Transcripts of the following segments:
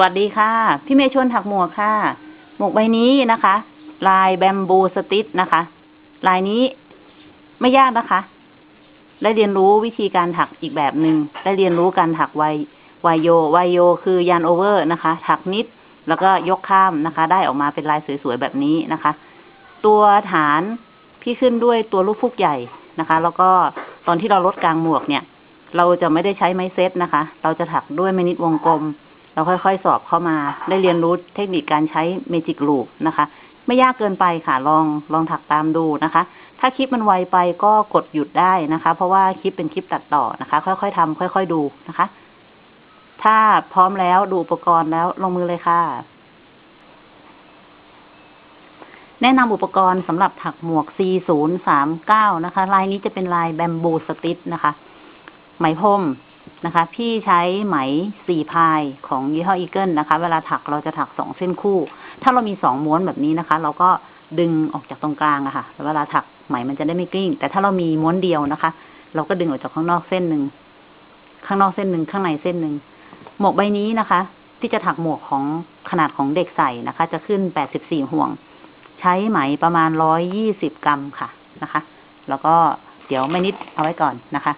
วัสดีค่ะ พี่เมย์ชวนถักหมวกค่ะ หมวกใบนี้นะคะ ลายแบมบูสติชนะคะ ลายนี้ไม่ยากนะคะ ได้เรียนรู้วิธีการถักอีกแบบหนึง่งได้เรียนรู้การถักไวไวโยไวโยคือยันโอเวอร์นะคะ ถักนิดแล้วก็ยกข้ามนะคะ ได้ออกมาเป็นลายสวยๆแบบนี้นะคะ ตัวฐานพี่ขึ้นด้วยตัวลูกฟุกใหญ่นะคะ แล้วก็ตอนที่เราลดกลางหมวกเนี่ย เราจะไม่ได้ใช้ไม้เซตนะคะ เราจะถักด้วยไม้นิดวงกลม เราค่อยๆ สอบเข้ามาได้เรียนรู้เทคนิคการใช้เมจิกลูปนะคะ ไม่ยากเกินไปค่ะลองลองถักตามดูนะคะ ถ้าคลิปมันไวไปก็กดหยุดได้นะคะ เพราะว่าคลิปเป็นคลิปตัดต่อนะคะ ค่อยๆทำค่อย ๆดูนะคะ ถ้าพร้อมแล้วดูอุปกรณ์แล้วลงมือเลยค่ะ แนะนำอุปกรณ์สำหรับถักหมวก4039 นะคะ ลายนี้จะเป็นลายแบมบูสติชนะคะ ไหมพรม นะคะ พี่ใช้ไหมสี่พายของยี่ห้ออีเกิลนะคะ เวลาถักเราจะถักสองเส้นคู่ ถ้าเรามีสองม้วนแบบนี้นะคะ เราก็ดึงออกจากตรงกลางอะค่ะเวลาถักไหมมันจะได้ไม่กลิ้ง แต่ถ้าเรามีม้วนเดียวนะคะ เราก็ดึงออกจากข้างนอกเส้นหนึ่งข้างนอกเส้นหนึ่งข้างในเส้นหนึ่งหมวกใบนี้นะคะ ที่จะถักหมวกของขนาดของเด็กใส่นะคะ จะขึ้นแปดสิบสี่ห่วง ใช้ไหมประมาณร้อยยี่สิบกรัมค่ะนะคะ แล้วก็เดี๋ยวไม่นิดเอาไว้ก่อนนะคะ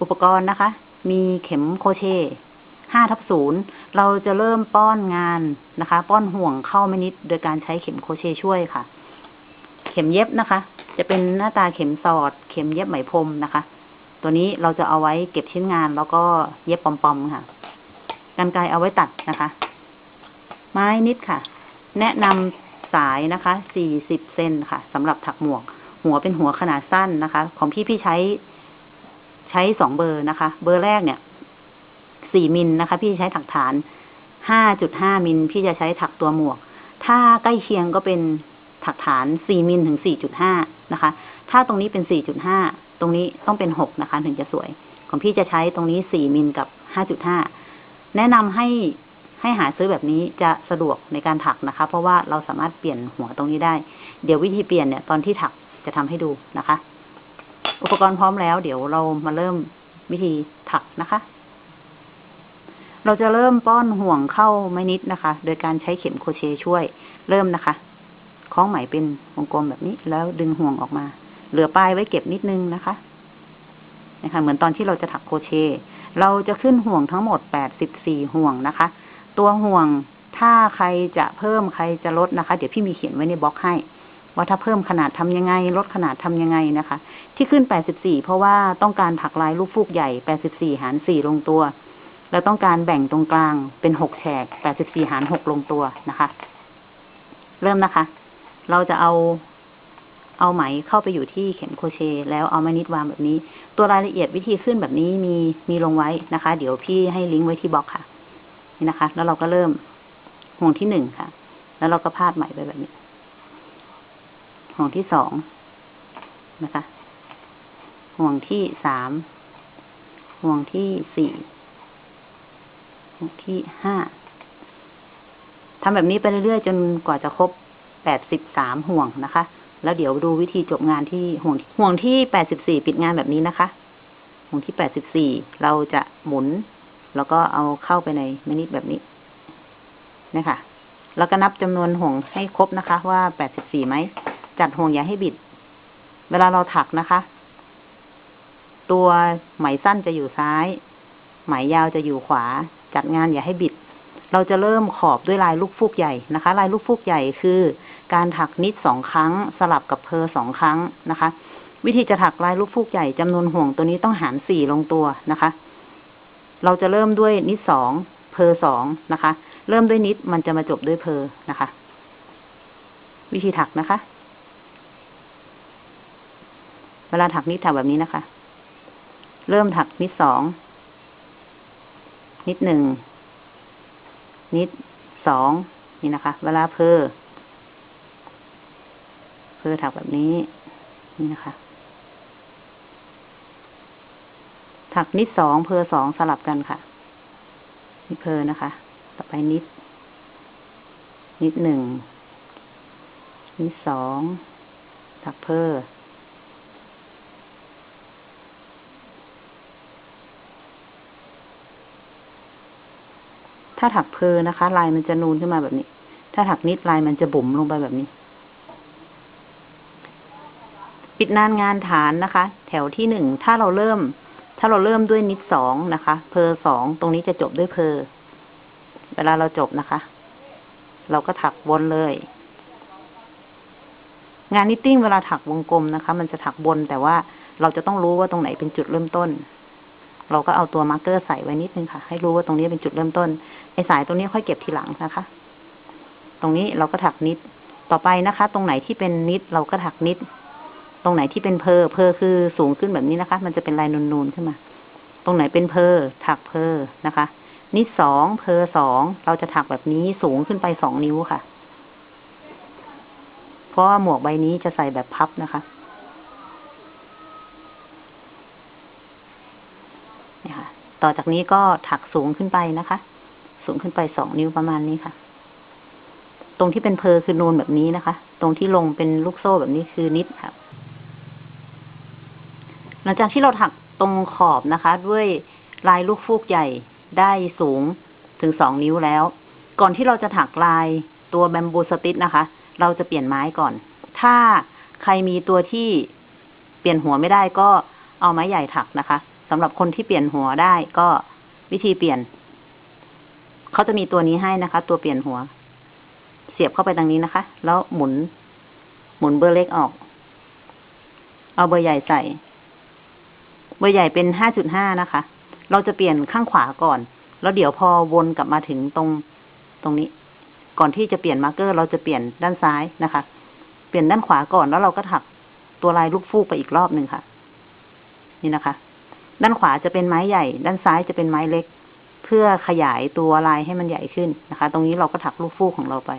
อุปกรณ์นะคะ มีเข็มโคเชต์ห้าทับศูนย์เราจะเริ่มป้อนงานนะคะ ป้อนห่วงเข้าไม่นิด โดยการใช้เข็มโคเชต์ช่วยค่ะ เข็มเย็บนะคะ จะเป็นหน้าตาเข็มสอด เข็มเย็บไหมพรมนะคะ ตัวนี้เราจะเอาไว้เก็บชิ้นงานแล้วก็เย็บปอมๆค่ะกันไกรเอาไว้ตัดนะคะ ไม้นิดค่ะ แนะนำสายนะคะสี่สิบเซนค่ะสำหรับถักหมวก หัวเป็นหัวขนาดสั้นนะคะ ของพี่พี่ใช้ ช้สองเบอร์นะคะ เบอร์แรกเนี่ยสี่มิลนะคะ พี่ใช้ถักฐานห้าจุดห้ามิลพี่จะใช้ถักตัวหมวก ถ้าใกล้เคียงก็เป็นถักฐานสี่มิลถึงสี่จุดห้านะคะ ถ้าตรงนี้เป็นสี่จุดห้าตรงนี้ต้องเป็นหกนะคะ ถึงจะสวย ของพี่จะใช้ตรงนี้สี่มิลกับห้าจุดห้าแนะนำให้ให้หาซื้อแบบนี้จะสะดวกในการถักนะคะ เพราะว่าเราสามารถเปลี่ยนหัวตรงนี้ได้ เดี๋ยววิธีเปลี่ยนเนี่ยตอนที่ถักจะทำให้ดูนะคะ อุปกรณ์พร้อมแล้ว เดี๋ยวเรามาเริ่มวิธีถักนะคะ เราจะเริ่มป้อนห่วงเข้าไม่นิดนะคะ โดยการใช้เข็มโครเชต์ช่วย เริ่มนะคะ คล้องไหมเป็นวงกลมแบบนี้ แล้วดึงห่วงออกมา เหลือปลายไว้เก็บนิดนึงนะคะ นะคะ เหมือนตอนที่เราจะถักโครเชต์เราจะขึ้นห่วงทั้งหมดแปดสิบสี่ห่วงนะคะ ตัวห่วงถ้าใครจะเพิ่มใครจะลดนะคะ เดี๋ยวพี่มีเขียนไว้ในบล็อกให้ ว่าถ้าเพิ่มขนาดทำยังไง ลดขนาดทำยังไงนะคะ ที่ขึ้น 84 เพราะว่าต้องการถักลายลูกฟูกใหญ่ 84 หาร 4 ลงตัว แล้วต้องการแบ่งตรงกลางเป็น 6 แฉก 84 หาร 6 ลงตัวนะคะ เริ่มนะคะ เราจะเอาเอาไหมเข้าไปอยู่ที่เข็มโคเช แล้วเอามานิดวางแบบนี้ ตัวรายละเอียดวิธีขึ้นแบบนี้มีมีลงไว้นะคะ เดี๋ยวพี่ให้ลิงก์ไว้ที่บล็อกค่ะ นี่นะคะ แล้วเราก็เริ่มห่วงที่หนึ่งค่ะ แล้วเราก็พาดไหมไปแบบนี้ ห่วงที่สองนะคะ ห่วงที่สาม ห่วงที่สี่ ห่วงที่ห้าทำแบบนี้ไปเรื่อยๆ จนกว่าจะครบแปดสิบสามห่วงนะคะ แล้วเดี๋ยวดูวิธีจบงานที่ห่วงห่วงที่แปดสิบสี่ปิดงานแบบนี้นะคะ ห่วงที่แปดสิบสี่เราจะหมุน แล้วก็เอาเข้าไปในมนิแบบนี้นะคะแล้วก็นับจำนวนห่วงให้ครบนะคะ ว่าแปดสิบสี่ไหม จัดห่วงอย่าให้บิด เวลาเราถักนะคะ ตัวไหมสั้นจะอยู่ซ้าย ไหมยาวจะอยู่ขวา จัดงานอย่าให้บิด เราจะเริ่มขอบด้วยลายลูกฟูกใหญ่นะคะ ลายลูกฟูกใหญ่คือการถักนิดสองครั้ง สลับกับเพอสองครั้งนะคะ วิธีจะถักลายลูกฟูกใหญ่จำนวนห่วงตัวนี้ต้องหารสี่ลงตัวนะคะ เราจะเริ่มด้วยนิดสองเพอสองนะคะ เริ่มด้วยนิดมันจะมาจบด้วยเพอนะคะ วิธีถักนะคะ เวลาถักนิดถักแบบนี้นะคะ เริ่มถักนิดสอง นิดหนึ่ง นิดสองนี่นะคะ เวลาเพอเพอถักแบบนี้ นี่นะคะ ถักนิดสองเพอสองสลับกันค่ะนี่เพอนะคะ ต่อไปนิด นิดหนึ่งนิดสองถักเพอ ถ้าถักเพอนะคะ ลายมันจะนูนขึ้นมาแบบนี้ ถ้าถักนิดลายมันจะบุ๋มลงไปแบบนี้ ปิดนานงานฐานนะคะ แถวที่หนึ่งถ้าเราเริ่ม ถ้าเราเริ่มด้วยนิดสองนะคะ เพอสองตรงนี้จะจบด้วยเพอเวลาเราจบนะคะ เราก็ถักวนเลย งาน knitting เวลาถักวงกลมนะคะ มันจะถักวนแต่ว่าเราจะต้องรู้ว่าตรงไหนเป็นจุดเริ่มต้น เราก็เอาตัว marker ใส่ไว้นิดนึงค่ะ ให้รู้ว่าตรงนี้เป็นจุดเริ่มต้น ไอ้สายตรงนี้ค่อยเก็บทีหลังนะคะ ตรงนี้เราก็ถัก knit ต่อไปนะคะ ตรงไหนที่เป็น knit เราก็ถัก knit ตรงไหนที่เป็นเพอเพอคือสูงขึ้นแบบนี้นะคะ มันจะเป็นลายนูนๆขึ้นมา ตรงไหนเป็นเพอถักเพอนะคะ นิดสองเพอสองเราจะถักแบบนี้สูงขึ้นไปสองนิ้วค่ะ เพราะว่าหมวกใบนี้จะใส่แบบพับนะคะนี่ค่ะ ต่อจากนี้ก็ถักสูงขึ้นไปนะคะ สูงขึ้นไปสองนิ้วประมาณนี้ค่ะ ตรงที่เป็นเพอคือนูนแบบนี้นะคะ ตรงที่ลงเป็นลูกโซ่แบบนี้คือนิดค่ะ หลังจากที่เราถักตรงขอบนะคะ ด้วยลายลูกฟูกใหญ่ได้สูงถึงสองนิ้วแล้ว ก่อนที่เราจะถักลายตัวแบมบูสติชนะคะ เราจะเปลี่ยนไม้ก่อน ถ้าใครมีตัวที่เปลี่ยนหัวไม่ได้ก็เอาไม้ใหญ่ถักนะคะสำหรับคนที่เปลี่ยนหัวได้ก็วิธีเปลี่ยน เขาจะมีตัวนี้ให้นะคะ ตัวเปลี่ยนหัว เสียบเข้าไปตรงนี้นะคะ แล้วหมุน หมุนเบอร์เล็กออก เอาเบอร์ใหญ่ใส่ เบอร์ใหญ่เป็นห้าจุดห้านะคะ เราจะเปลี่ยนข้างขวาก่อน แล้วเดี๋ยวพอวนกลับมาถึงตรงตรงนี้ ก่อนที่จะเปลี่ยนมาร์กเกอร์ เราจะเปลี่ยนด้านซ้ายนะคะ เปลี่ยนด้านขวาก่อนแล้วเราก็ถักตัวลายลูกฟูกไปอีกรอบหนึ่งค่ะ นี่นะคะ ด้านขวาจะเป็นไม้ใหญ่ ด้านซ้ายจะเป็นไม้เล็ก เพื่อขยายตัวลายให้มันใหญ่ขึ้นนะคะ ตรงนี้เราก็ถักลูกฟูกของเราไป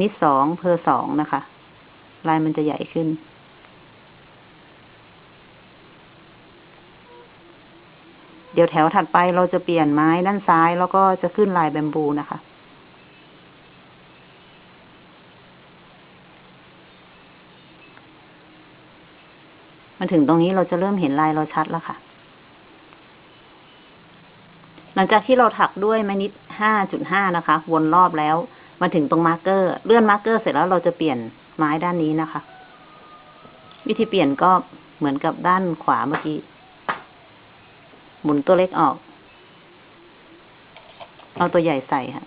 นิดสองเพอสองนะคะ ลายมันจะใหญ่ขึ้นเดี๋ยวแถวถัดไปเราจะเปลี่ยนไม้ด้านซ้ายแล้วก็จะขึ้นลายแบมบูนะคะ มาถึงตรงนี้เราจะเริ่มเห็นลายเราชัดแล้วค่ะ หลังจากที่เราถักด้วยไม้นิดห้าจุดห้านะคะ วนรอบแล้ว มาถึงตรง marker เลื่อน marker เสร็จแล้วเราจะเปลี่ยนไม้ด้านนี้นะคะ วิธีเปลี่ยนก็เหมือนกับด้านขวาเมื่อกี้ หมุนตัวเล็กออก เอาตัวใหญ่ใส่ค่ะ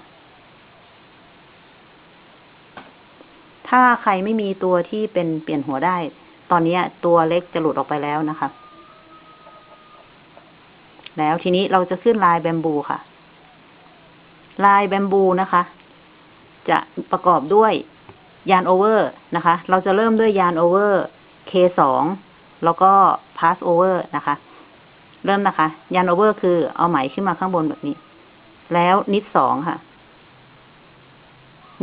ถ้าใครไม่มีตัวที่เป็นเปลี่ยนหัวได้ ตอนนี้ตัวเล็กจะหลุดออกไปแล้วนะคะ แล้วทีนี้เราจะขึ้นลาย bamboo ค่ะ ลาย bamboo นะคะ จะประกอบด้วย yarn over นะคะ เราจะเริ่มด้วยยานโอเวอร์ K2 แล้วก็ pass over นะคะ เริ่มนะคะ yarn over คือเอาไหมขึ้นมาข้างบนแบบนี้ แล้ว knit สองค่ะ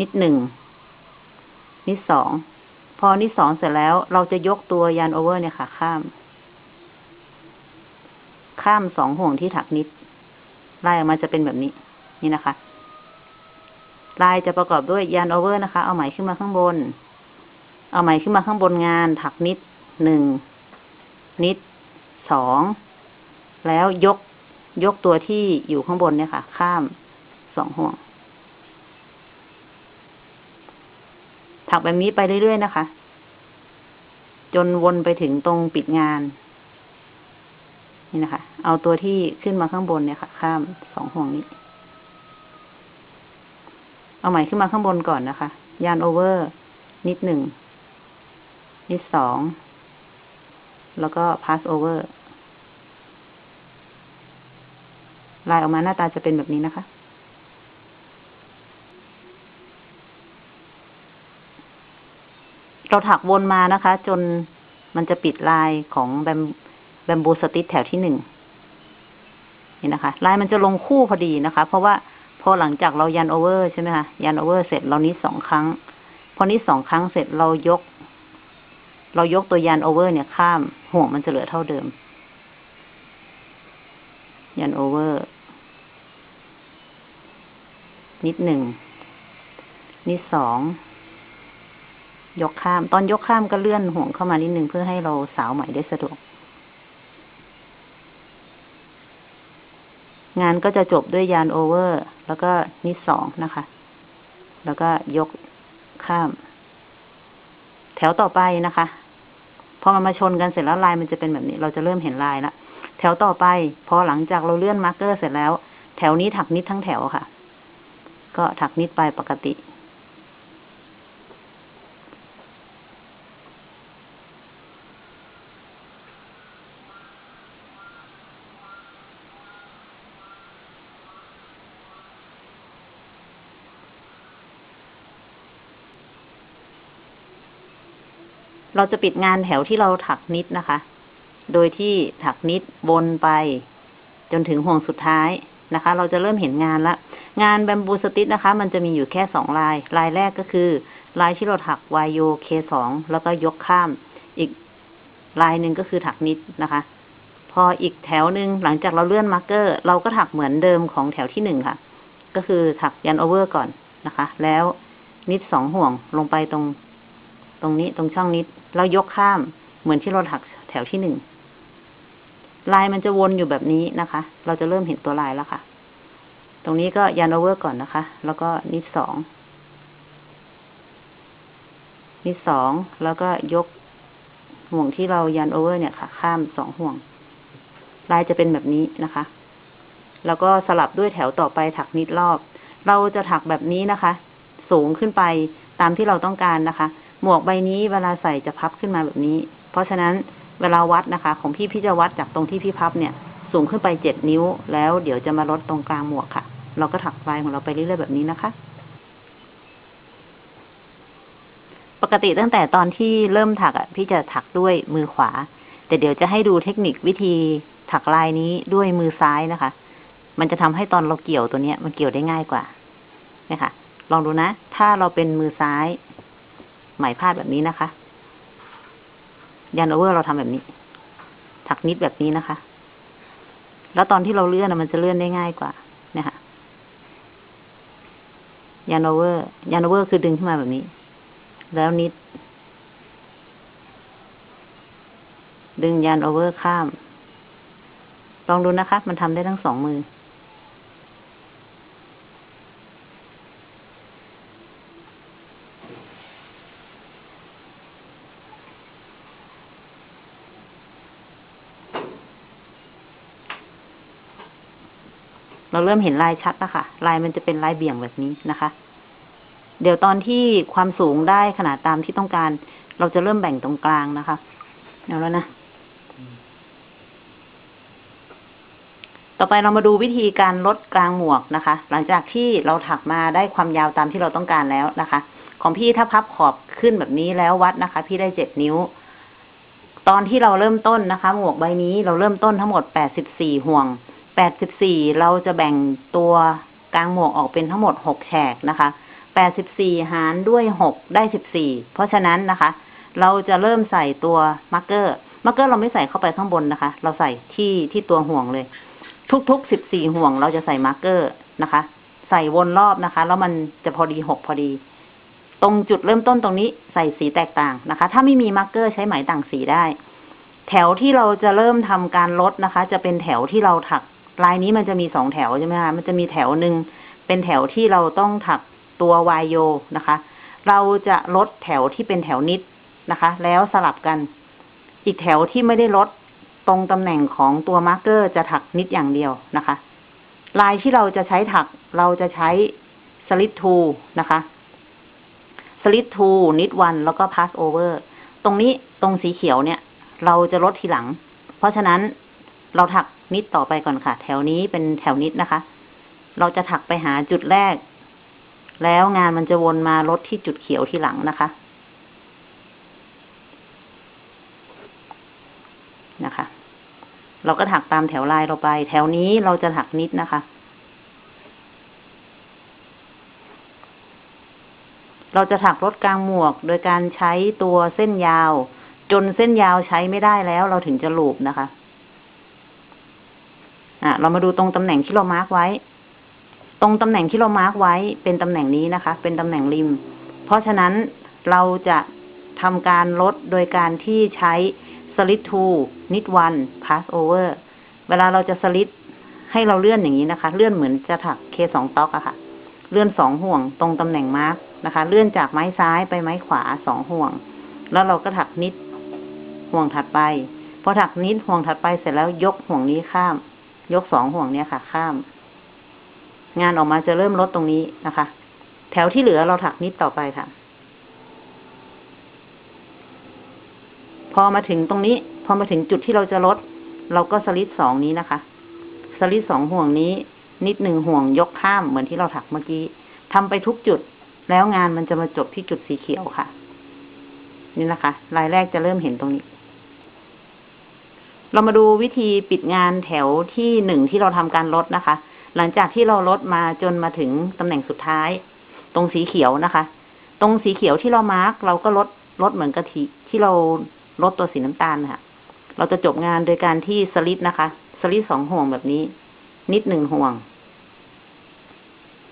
knit หนึ่ง knit สอง พอ knit สองเสร็จแล้ว เราจะยกตัว yarn over เนี่ยค่ะ ข้าม ข้ามสองห่วงที่ถักนิดไล่ออกมาจะเป็นแบบนี้ นี่นะคะ ลายจะประกอบด้วยยานโอเวอร์นะคะ เอาไหมขึ้นมาข้างบน เอาไหมขึ้นมาข้างบนงาน ถักนิดหนึ่งนิดสองแล้วยกยกตัวที่อยู่ข้างบนเนี่ยค่ะ ข้ามสองห่วง ถักแบบนี้ไปเรื่อยๆนะคะ จนวนไปถึงตรงปิดงาน นี่นะคะ เอาตัวที่ขึ้นมาข้างบนเนี่ยค่ะ ข้ามสองห่วงนี้ เอาไหมขึ้นมาข้างบนก่อนนะคะ yarn over knit หนึ่ง knit สอง แล้วก็ pass over ลายออกมาหน้าตาจะเป็นแบบนี้นะคะ เราถักวนมานะคะ จนมันจะปิดลายของ bam bamboo stitch แถวที่หนึ่งนี่นะคะ ลายมันจะลงคู่พอดีนะคะ เพราะว่าพอหลังจากเรา yarn over ใช่ไหมคะ yarn over เสร็จเรา knit สองครั้ง พอ knit สองครั้งเสร็จเรายก เรายกตัว yarn over เนี่ยข้ามห่วงมันจะเหลือเท่าเดิม yarn over นิดหนึ่งนิดสอง ยกข้าม ตอนยกข้ามก็เลื่อนห่วงเข้ามานิดนึงเพื่อให้เราสาวไหมได้สะดวก งานก็จะจบด้วยยานโอเวอร์ แล้วก็นิดสองนะคะ แล้วก็ยกข้าม แถวต่อไปนะคะพอมันมาชนกันเสร็จแล้วลายมันจะเป็นแบบนี้ เราจะเริ่มเห็นลายละแถวต่อไปพอหลังจากเราเลื่อนมาร์กเกอร์เสร็จแล้ว แถวนี้ถักนิดทั้งแถวค่ะ ก็ถักนิดไปปกติ เราจะปิดงานแถวที่เราถักนิดนะคะ โดยที่ถัก knit วนไป จนถึงห่วงสุดท้ายนะคะ เราจะเริ่มเห็นงานละ งาน bamboo stitch นะคะ มันจะมีอยู่แค่สองลาย ลายแรกก็คือ ลายที่เราถัก YO K สองแล้วก็ยกข้าม อีกลายหนึ่งก็คือถัก knit นะคะ พออีกแถวหนึ่งหลังจากเราเลื่อน marker เราก็ถักเหมือนเดิมของแถวที่หนึ่งค่ะ ก็คือถัก yarn over ก่อนนะคะ แล้ว knit สองห่วงลงไปตรง ตรงนี้ตรงช่องนิดแล้วยกข้ามเหมือนที่เราถักแถวที่หนึ่งลายมันจะวนอยู่แบบนี้นะคะ เราจะเริ่มเห็นตัวลายแล้วค่ะ ตรงนี้ก็ยันโอเวอร์ก่อนนะคะ แล้วก็นิดสอง นิดสอง แล้วก็ยกห่วงที่เรายันโอเวอร์เนี่ยค่ะ ข้ามสองห่วง ลายจะเป็นแบบนี้นะคะ แล้วก็สลับด้วยแถวต่อไปถักนิดรอบ เราจะถักแบบนี้นะคะ สูงขึ้นไปตามที่เราต้องการนะคะ หมวกใบนี้เวลาใส่จะพับขึ้นมาแบบนี้ เพราะฉะนั้นเวลาวัดนะคะ ของพี่พี่จะวัดจากตรงที่พี่พับเนี่ย สูงขึ้นไปเจ็ดนิ้ว แล้วเดี๋ยวจะมาลดตรงกลางหมวกค่ะ เราก็ถักลายของเราไปเรื่อยๆแบบนี้นะคะ ปกติตั้งแต่ตอนที่เริ่มถักอะ พี่จะถักด้วยมือขวา แต่เดี๋ยวจะให้ดูเทคนิควิธีถักลายนี้ด้วยมือซ้ายนะคะ มันจะทำให้ตอนเราเกี่ยวตัวเนี้ย มันเกี่ยวได้ง่ายกว่าเนี่ยค่ะ ลองดูนะ ถ้าเราเป็นมือซ้าย ไหมพาดแบบนี้นะคะ yarn over เราทำแบบนี้ ถัก knit แบบนี้นะคะ แล้วตอนที่เราเลื่อนมันจะเลื่อนได้ง่ายกว่า เนี่ยค่ะ yarn over yarn over คือดึงขึ้นมาแบบนี้ แล้ว knit ดึงยันโอเวอร์ข้าม ลองดูนะคะ มันทำได้ทั้งสองมือ เราเริ่มเห็นลายชัดแล้วค่ะ ลายมันจะเป็นลายเบี่ยงแบบนี้นะคะ เดี๋ยวตอนที่ความสูงได้ขนาดตามที่ต้องการ เราจะเริ่มแบ่งตรงกลางนะคะเอาแล้วนะ ต่อไปเรามาดูวิธีการลดกลางหมวกนะคะ หลังจากที่เราถักมาได้ความยาวตามที่เราต้องการแล้วนะคะ ของพี่ถ้าพับขอบขึ้นแบบนี้แล้ววัดนะคะ พี่ได้เจ็ดนิ้ว ตอนที่เราเริ่มต้นนะคะ หมวกใบนี้เราเริ่มต้นทั้งหมดแปดสิบสี่ห่วง แปดสิบสี่เราจะแบ่งตัวกลางหมวกออกเป็นทั้งหมดหกแฉกนะคะแปดสิบสี่หารด้วยหกได้สิบสี่เพราะฉะนั้นนะคะ เราจะเริ่มใส่ตัว marker marker เราไม่ใส่เข้าไปข้างบนนะคะ เราใส่ที่ที่ตัวห่วงเลย ทุกๆสิบสี่ห่วงเราจะใส่ marker นะคะ ใส่วนรอบนะคะ แล้วมันจะพอดีหกพอดี ตรงจุดเริ่มต้นตรงนี้ใส่สีแตกต่างนะคะ ถ้าไม่มี marker ใช้ไหมต่างสีได้ แถวที่เราจะเริ่มทำการลดนะคะ จะเป็นแถวที่เราถัก ลายนี้มันจะมีสองแถวใช่ไหมคะมันจะมีแถวหนึ่งเป็นแถวที่เราต้องถักตัว YO นะคะ เราจะลดแถวที่เป็นแถว knit นะคะ แล้วสลับกัน อีกแถวที่ไม่ได้ลดตรงตำแหน่งของตัว marker จะถัก knit อย่างเดียวนะคะ ลายที่เราจะใช้ถักเราจะใช้สลิ t ทูนะคะสลิ t ทูนิดวันแล้วก็พาสโอเวอร์ตรงนี้ตรงสีเขียวเนี่ย เราจะลดทีหลัง เพราะฉะนั้นเราถัก นิดต่อไปก่อนค่ะ แถวนี้เป็นแถวนิดนะคะ เราจะถักไปหาจุดแรก แล้วงานมันจะวนมาลดที่จุดเขียวทีหลังนะคะนะคะ เราก็ถักตามแถวลายเราไป แถวนี้เราจะถักนิดนะคะ เราจะถักลดกลางหมวก โดยการใช้ตัวเส้นยาว จนเส้นยาวใช้ไม่ได้แล้ว เราถึงจะ loop นะคะ อะเรามาดูตรงตำแหน่งที่เรา mark ไว้ ตรงตำแหน่งที่เรา mark ไว้เป็นตำแหน่งนี้นะคะ เป็นตำแหน่งริม เพราะฉะนั้นเราจะทำการลดโดยการที่ใช้ slip two knit one pass over เวลาเราจะสลิดให้เราเลื่อนอย่างนี้นะคะ เลื่อนเหมือนจะถัก K สอง tog อะค่ะ เลื่อนสองห่วงตรงตำแหน่งมาร์กนะคะ เลื่อนจากไม้ซ้ายไปไม้ขวาสองห่วง แล้วเราก็ถักนิดห่วงถัดไป พอถักนิดห่วงถัดไปเสร็จแล้วยกห่วงนี้ข้าม ยกสองห่วงเนี้ยค่ะ ข้าม งานออกมาจะเริ่มลดตรงนี้นะคะ แถวที่เหลือเราถักนิดต่อไปค่ะ พอมาถึงตรงนี้ พอมาถึงจุดที่เราจะลด เราก็สลิดสองนี้นะคะ สลิดสองห่วงนี้ นิดหนึ่งห่วงยกข้ามเหมือนที่เราถักเมื่อกี้ทำไปทุกจุด แล้วงานมันจะมาจบที่จุดสีเขียวค่ะ นี่นะคะรายแรกจะเริ่มเห็นตรงนี้ เรามาดูวิธีปิดงานแถวที่หนึ่งที่เราทำการลดนะคะ หลังจากที่เราลดมาจนมาถึงตำแหน่งสุดท้าย ตรงสีเขียวนะคะ ตรงสีเขียวที่เรามาร์กเราก็ลดลดเหมือนกะทิที่เราลดตัวสีน้ำตาลค่ะ เราจะจบงานโดยการที่สลิดนะคะสลิดสองห่วงแบบนี้ นิดหนึ่งห่วง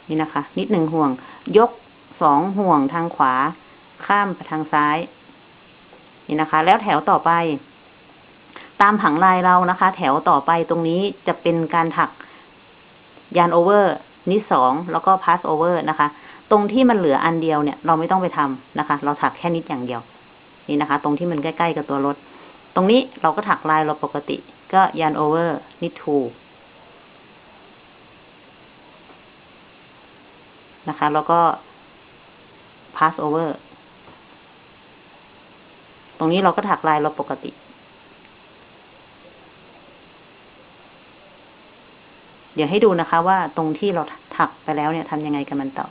นี่นะคะ นิดหนึ่งห่วง ยกสองห่วงทางขวา ข้ามไปทางซ้าย นี่นะคะ แล้วแถวต่อไป ตามผังลายเรานะคะ แถวต่อไปตรงนี้จะเป็นการถักยานโอเวอร์นิดสองแล้วก็พาสโอเวอร์นะคะ ตรงที่มันเหลืออันเดียวเนี่ย เราไม่ต้องไปทำนะคะ เราถักแค่นิดอย่างเดียว นี่นะคะ ตรงที่มันใกล้ๆกับตัวรถ ตรงนี้เราก็ถักลายเราปกติ ก็ยานโอเวอร์นิดทูนะคะ แล้วก็ pass over ตรงนี้เราก็ถักลายเราปกติ เดี๋ยวให้ดูนะคะ ว่าตรงที่เราถักไปแล้วเนี่ยทำยังไงกันมันต่อ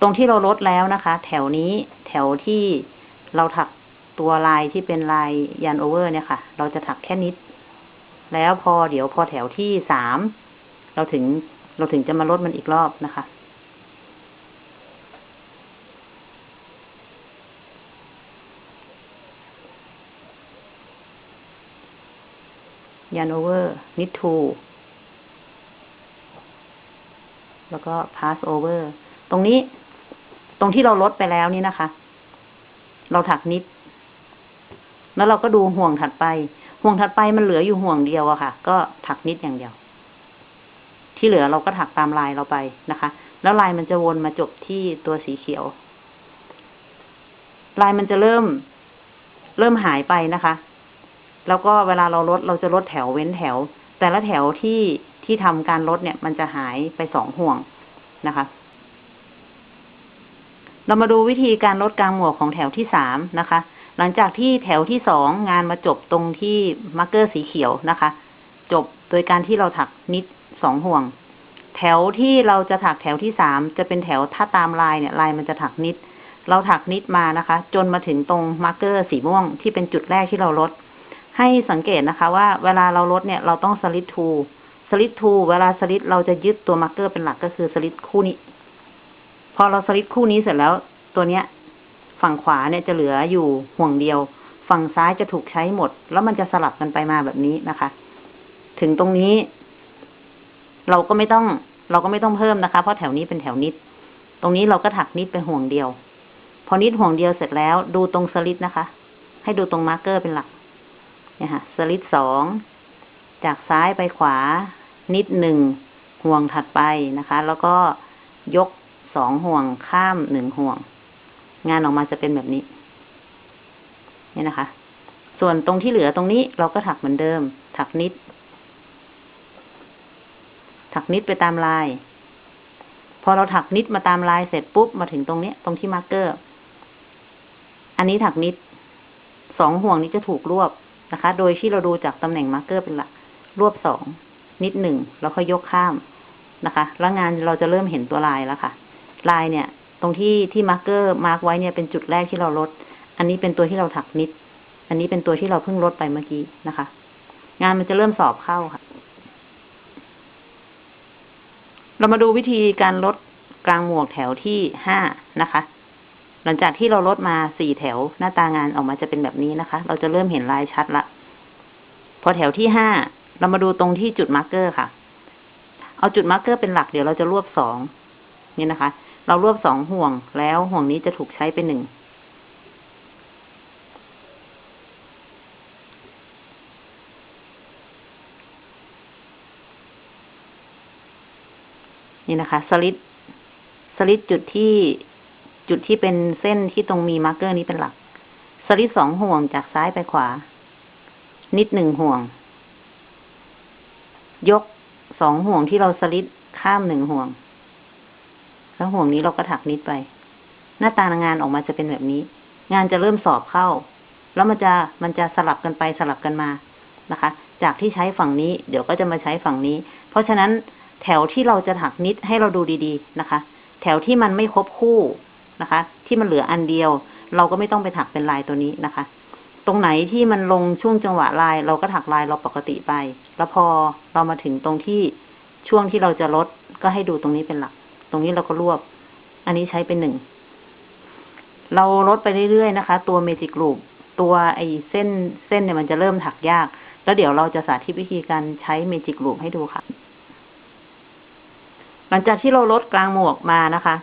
ตรงที่เราลดแล้วนะคะ แถวนี้แถวที่เราถักตัวลายที่เป็นลายยันโอเวอร์เนี่ยค่ะ เราจะถักแค่นิด แล้วพอเดี๋ยวพอแถวที่สามเราถึงเราถึงจะมาลดมันอีกรอบนะคะ ยันโอเวอร์นิดทูแล้วก็ pass over ตรงนี้ ตรงที่เราลดไปแล้วนี่นะคะ เราถักนิด แล้วเราก็ดูห่วงถัดไป ห่วงถัดไปมันเหลืออยู่ห่วงเดียวอะค่ะ ก็ถักนิดอย่างเดียว ที่เหลือเราก็ถักตามลายเราไปนะคะ แล้วลายมันจะวนมาจบที่ตัวสีเขียว ลายมันจะเริ่ม เริ่มหายไปนะคะ แล้วก็เวลาเราลดเราจะลดแถวเว้นแถว แต่ละแถวที่ที่ทำการลดเนี่ย มันจะหายไปสองห่วงนะคะ เรามาดูวิธีการลดกลางหมวกของแถวที่สามนะคะ หลังจากที่แถวที่สองงานมาจบตรงที่ marker สีเขียวนะคะ จบโดยการที่เราถัก knit สองห่วง แถวที่เราจะถักแถวที่สามจะเป็นแถวถ้าตามลายเนี่ยลายมันจะถัก knit เราถัก knit มานะคะ จนมาถึงตรง marker สีม่วงที่เป็นจุดแรกที่เราลด ให้สังเกตนะคะว่าเวลาเราลดเนี่ยเราต้อง slip two slip two เวลาสลิดเราจะยึดตัว marker เป็นหลักก็คือสลิดคู่นี้ พอเราสลิดคู่นี้เสร็จแล้วตัวเนี้ย ฝั่งขวาเนี่ยจะเหลืออยู่ห่วงเดียว ฝั่งซ้ายจะถูกใช้หมด แล้วมันจะสลับกันไปมาแบบนี้นะคะ ถึงตรงนี้ เราก็ไม่ต้อง เราก็ไม่ต้องเพิ่มนะคะ เพราะแถวนี้เป็นแถว knit ตรงนี้เราก็ถัก knit ไปห่วงเดียว พอนิดห่วงเดียวเสร็จแล้ว ดูตรงสลิดนะคะ ให้ดูตรงมาร์กเกอร์เป็นหลัก เนี่ยค่ะ สลิดสอง จากซ้ายไปขวา นิดหนึ่งห่วงถัดไปนะคะ แล้วก็ยกสองห่วงข้ามหนึ่งห่วง งานออกมาจะเป็นแบบนี้นี่นะคะ ส่วนตรงที่เหลือตรงนี้เราก็ถักเหมือนเดิม ถักนิด ถักนิดไปตามลาย พอเราถัก knit มาตามลายเสร็จปุ๊บมาถึงตรงนี้ตรงที่ marker อันนี้ถัก knit สองห่วงนี้จะถูกรวบ นะคะ โดยที่เราดูจากตำแหน่ง marker เป็นหลัก รวบสอง knit หนึ่ง แล้วค่อยยกข้ามนะคะ แล้วงานเราจะเริ่มเห็นตัวลายแล้วค่ะ ลายเนี่ย ตรงที่ที่ marker mark ไว้เนี่ยเป็นจุดแรกที่เราลด อันนี้เป็นตัวที่เราถัก knit อันนี้เป็นตัวที่เราเพิ่งลดไปเมื่อกี้นะคะ งานมันจะเริ่มสอบเข้าค่ะ เรามาดูวิธีการลดกลางหมวกแถวที่ห้านะคะ หลังจากที่เราลดมาสี่แถวหน้าตางานออกมาจะเป็นแบบนี้นะคะ เราจะเริ่มเห็นลายชัดละ พอแถวที่ห้าเรามาดูตรงที่จุด marker ค่ะ เอาจุด marker เป็นหลักเดี๋ยวเราจะรวบสองนี่นะคะ เรารวบสองห่วงแล้วห่วงนี้จะถูกใช้เป็นหนึ่งนี่นะคะ slip slip จุดที่ จุดที่เป็นเส้นที่ตรงมี marker นี้เป็นหลัก สลิดสองห่วงจากซ้ายไปขวา knit หนึ่งห่วง ยกสองห่วงที่เราสลิดข้ามหนึ่งห่วง แล้วห่วงนี้เราก็ถัก knit ไป หน้าตางานออกมาจะเป็นแบบนี้ งานจะเริ่มสอบเข้า แล้วมันจะมันจะสลับกันไปสลับกันมานะคะ จากที่ใช้ฝั่งนี้ เดี๋ยวก็จะมาใช้ฝั่งนี้ เพราะฉะนั้นแถวที่เราจะถักนิดให้เราดูดี ๆ นะคะ แถวที่มันไม่ครบคู่ นะคะ ที่มันเหลืออันเดียว เราก็ไม่ต้องไปถักเป็นลายตัวนี้นะคะ ตรงไหนที่มันลงช่วงจังหวะลาย เราก็ถักลายเราปกติไป แล้วพอเรามาถึงตรงที่ช่วงที่เราจะลดก็ให้ดูตรงนี้เป็นหลัก ตรงนี้เราก็รวบ อันนี้ใช้เป็นหนึ่ง เราลดไปเรื่อยๆนะคะ ตัวเมจิกรูปตัวไอ้เส้นเส้นเนี่ยมันจะเริ่มถักยาก แล้วเดี๋ยวเราจะสาธิตวิธีการใช้เมจิกรูปให้ดูค่ะ หลังจากที่เราลดกลางหมวกมานะคะ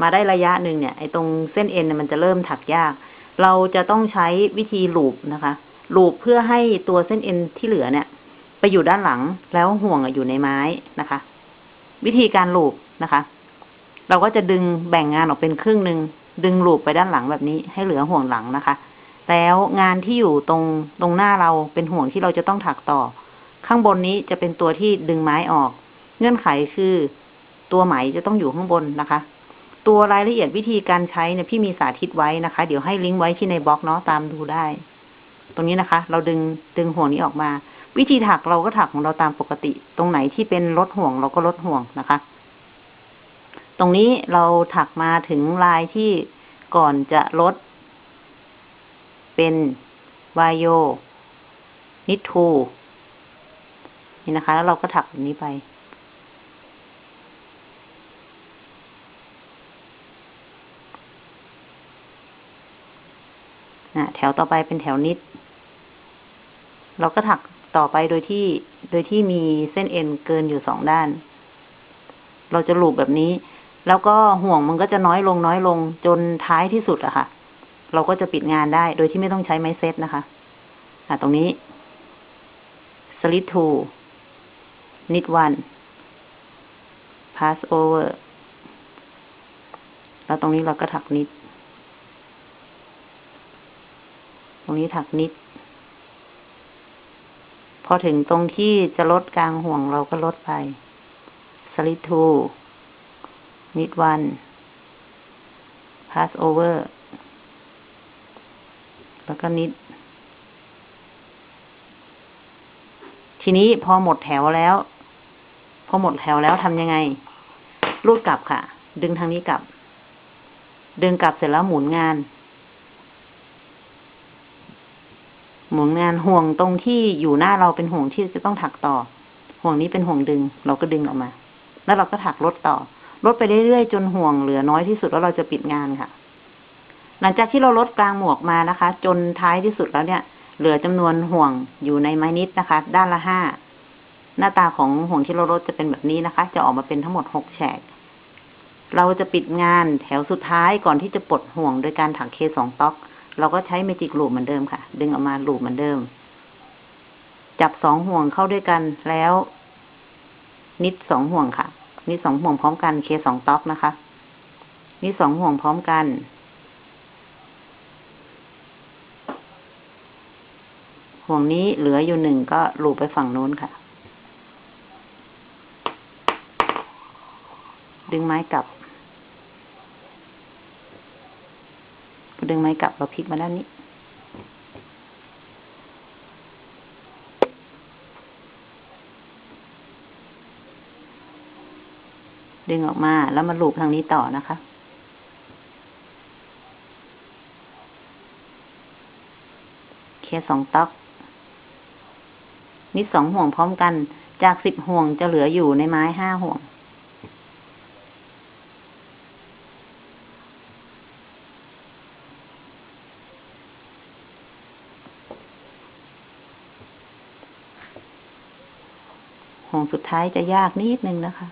มาได้ระยะหนึ่งเนี่ยไอ้ตรงเส้นเอ็นเนี่ยมันจะเริ่มถักยาก เราจะต้องใช้วิธีลูปนะคะลูปเพื่อให้ตัวเส้นเอ็นที่เหลือเนี่ย ไปอยู่ด้านหลังแล้วห่วงอยู่ในไม้นะคะ วิธีการลูปนะคะ เราก็จะดึงแบ่งงานออกเป็นครึ่งหนึ่งดึงลูปไปด้านหลังแบบนี้ให้เหลือห่วงหลังนะคะ แล้วงานที่อยู่ตรงตรงหน้าเราเป็นห่วงที่เราจะต้องถักต่อ ข้างบนนี้จะเป็นตัวที่ดึงไม้ออก เงื่อนไขคือ ตัวไหมจะต้องอยู่ข้างบนนะคะ ตัวรายละเอียดวิธีการใช้เนี่ยพี่มีสาธิตไว้นะคะ เดี๋ยวให้ลิงก์ไว้ที่ในบล็อกเนาะตามดูได้ ตรงนี้นะคะ เราดึงดึงห่วงนี้ออกมา วิธีถักเราก็ถักของเราตามปกติ ตรงไหนที่เป็นลดห่วงเราก็ลดห่วงนะคะ ตรงนี้เราถักมาถึงลายที่ก่อนจะลด เป็นวายโยนิทูนี่นะคะ แล้วเราก็ถักแบบนี้ไป อะแถวต่อไปเป็นแถวนิด เราก็ถักต่อไปโดยที่ โดยที่มีเส้นเอ็นเกินอยู่สองด้าน เราจะลูบแบบนี้ แล้วก็ห่วงมันก็จะน้อยลงน้อยลงจนท้ายที่สุดอะค่ะ เราก็จะปิดงานได้ โดยที่ไม่ต้องใช้ไม้เซตนะคะอะตรงนี้ slit two knit one pass over แล้วตรงนี้เราก็ถักนิด ตรงนี้ถักนิด พอถึงตรงที่จะลดกลางห่วงเราก็ลดไป slit two knit one pass over แล้วก็นิด ทีนี้พอหมดแถวแล้ว พอหมดแถวแล้วทำยังไง รูดกลับค่ะ ดึงทางนี้กลับ ดึงกลับเสร็จแล้วหมุนงาน หมุนงานห่วงตรงที่อยู่หน้าเราเป็นห่วงที่จะต้องถักต่อ ห่วงนี้เป็นห่วงดึง เราก็ดึงออกมา แล้วเราก็ถักลดต่อ ลดไปเรื่อยๆจนห่วงเหลือน้อยที่สุดแล้วเราจะปิดงานค่ะ หลังจากที่เราลดกลางหมวกมานะคะ จนท้ายที่สุดแล้วเนี่ย เหลือจำนวนห่วงอยู่ในไม้นิดนะคะ ด้านละห้าหน้าตาของห่วงที่เราลดจะเป็นแบบนี้นะคะ จะออกมาเป็นทั้งหมดหกแฉก เราจะปิดงานแถวสุดท้ายก่อนที่จะปลดห่วงโดยการถักเคสองต๊อก เราก็ใช้เมจิกลูปเหมือนเดิมค่ะ ดึงออกมาลูปเหมือนเดิม จับสองห่วงเข้าด้วยกันแล้ว นิดสองห่วงค่ะ นิดสองห่วงพร้อมกันเคสองต๊อกนะคะ นิดสองห่วงพร้อมกัน ห่วงนี้เหลืออยู่หนึ่งก็ลูบไปฝั่งนู้นค่ะ ดึงไม้กลับ ดึงไม้กลับเราพลิกมาด้านนี้ ดึงออกมาแล้วมาลูบทางนี้ต่อนะคะเคสองต๊อกนิดสองห่วงพร้อมกัน จากสิบห่วงจะเหลืออยู่ในไม้ห้าห่วง ของสุดท้ายจะยากนิดนึงนะคะ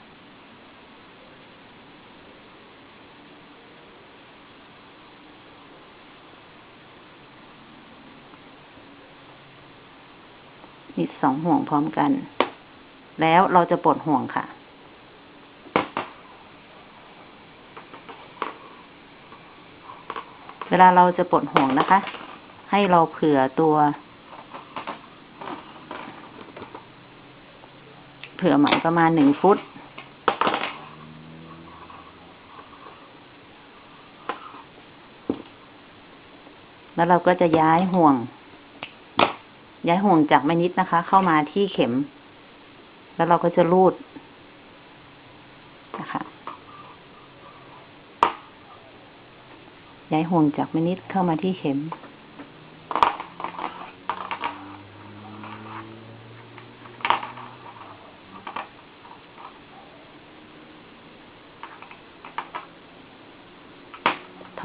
นี่สองห่วงพร้อมกัน แล้วเราจะปลดห่วงค่ะเวลาเราจะปลดห่วงนะคะ ให้เราเผื่อตัว ผื่อไหมประมาณหนึ่งฟุต แล้วเราก็จะย้ายห่วง ย้ายห่วงจากแม่นิดนะคะ เข้ามาที่เข็ม แล้วเราก็จะรูดนะคะ ย้ายห่วงจากแม่นิดเข้ามาที่เข็ม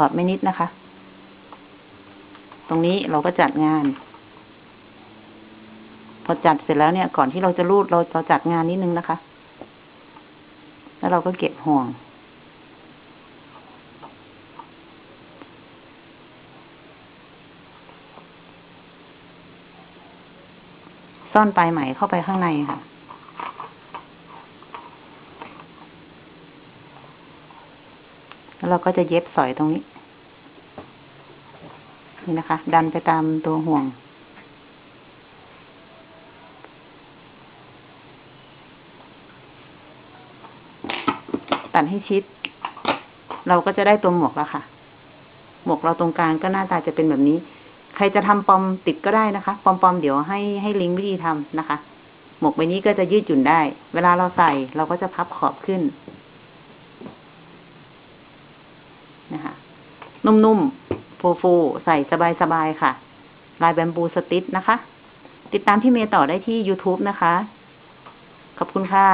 อดไม่นิดนะคะ ตรงนี้เราก็จัดงาน พอจัดเสร็จแล้วเนี่ย ก่อนที่เราจะรูดเราเราจัดงานนิดนึงนะคะ แล้วเราก็เก็บห่วงซ่อนปลายไหมเข้าไปข้างในค่ะ แล้ว เราก็จะเย็บสอยตรงนี้ นี่นะคะ ดันไปตามตัวห่วง ตัดให้ชิด เราก็จะได้ตัวหมวกแล้วค่ะ หมวกเราตรงกลางก็หน้าตาจะเป็นแบบนี้ ใครจะทำปอมติดก็ได้นะคะ ปอมปอมเดี๋ยวให้ให้ลิงก์วิธีทำนะคะ หมวกใบนี้ก็จะยืดหยุ่นได้ เวลาเราใส่เราก็จะพับขอบขึ้น นะคะ นุ่มๆ ฟูๆ ใส่สบายๆ ค่ะ ลายแบมบูสติชนะคะ ติดตามพี่เมย์ต่อได้ที่ YouTube นะคะ ขอบคุณค่ะ